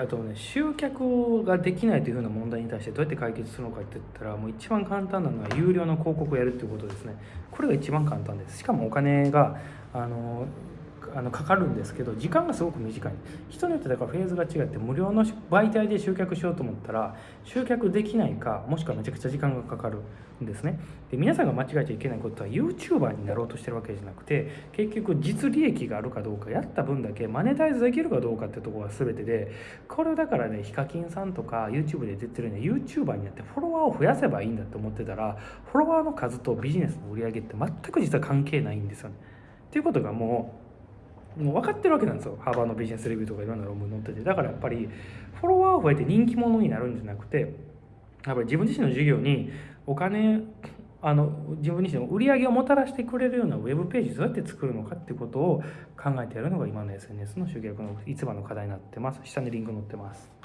あとね集客ができないというふうな問題に対してどうやって解決するのかって言ったらもう一番簡単なのは有料の広告をやるっていうことですね。これが一番簡単です。しかもお金があのあのかかるんですけど時間がすごく短い。人によってだからフェーズが違って無料の媒体で集客しようと思ったら集客できないかもしくはめちゃくちゃ時間がかかるんですね。で皆さんが間違えちゃいけないことは YouTuber になろうとしてるわけじゃなくて結局実利益があるかどうかやった分だけマネタイズできるかどうかってところが全てでこれだからねヒカキンさんとか YouTube で出てるね YouTuber になってフォロワーを増やせばいいんだって思ってたらフォロワーの数とビジネスの売り上げって全く実は関係ないんですよね。っていうことがもうもう分かってるわけなんですよ。ハーバーのビジネスレビューとかいろんな論文載ってて。だからやっぱりフォロワーを増えて人気者になるんじゃなくてやっぱり自分自身の授業にお金あの自分自身の売り上げをもたらしてくれるようなウェブページどうやって作るのかってことを考えてやるのが今の SNS の集客の一番の課題になってます。下にリンク載ってます。